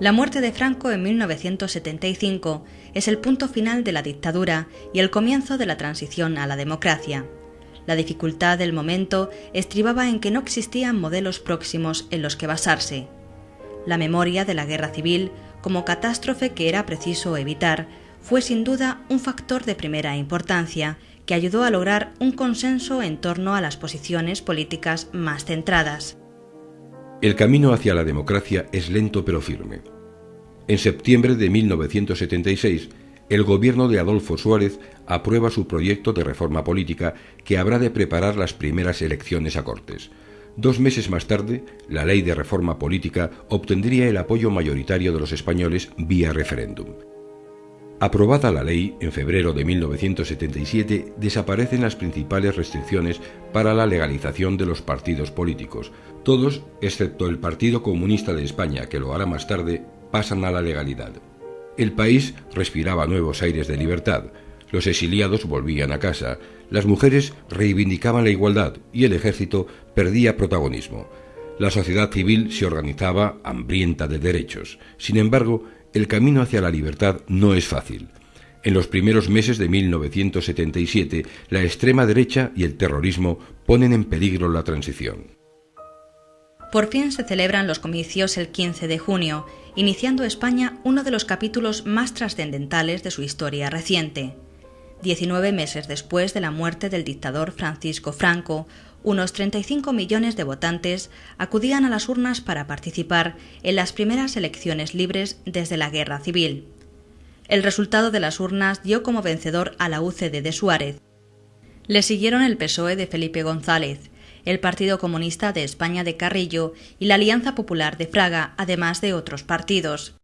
La muerte de Franco en 1975 es el punto final de la dictadura y el comienzo de la transición a la democracia. La dificultad del momento estribaba en que no existían modelos próximos en los que basarse. La memoria de la guerra civil, como catástrofe que era preciso evitar, fue sin duda un factor de primera importancia que ayudó a lograr un consenso en torno a las posiciones políticas más centradas. El camino hacia la democracia es lento pero firme. En septiembre de 1976, el gobierno de Adolfo Suárez aprueba su proyecto de reforma política que habrá de preparar las primeras elecciones a Cortes. Dos meses más tarde, la ley de reforma política obtendría el apoyo mayoritario de los españoles vía referéndum. Aprobada la ley en febrero de 1977, desaparecen las principales restricciones para la legalización de los partidos políticos. Todos, excepto el Partido Comunista de España, que lo hará más tarde, pasan a la legalidad. El país respiraba nuevos aires de libertad. Los exiliados volvían a casa, las mujeres reivindicaban la igualdad y el ejército perdía protagonismo. La sociedad civil se organizaba hambrienta de derechos. Sin embargo, el camino hacia la libertad no es fácil. En los primeros meses de 1977, la extrema derecha y el terrorismo ponen en peligro la transición. Por fin se celebran los comicios el 15 de junio, iniciando España uno de los capítulos más trascendentales de su historia reciente. Diecinueve meses después de la muerte del dictador Francisco Franco, unos 35 millones de votantes acudían a las urnas para participar en las primeras elecciones libres desde la Guerra Civil. El resultado de las urnas dio como vencedor a la UCD de Suárez. Le siguieron el PSOE de Felipe González, el Partido Comunista de España de Carrillo y la Alianza Popular de Fraga, además de otros partidos.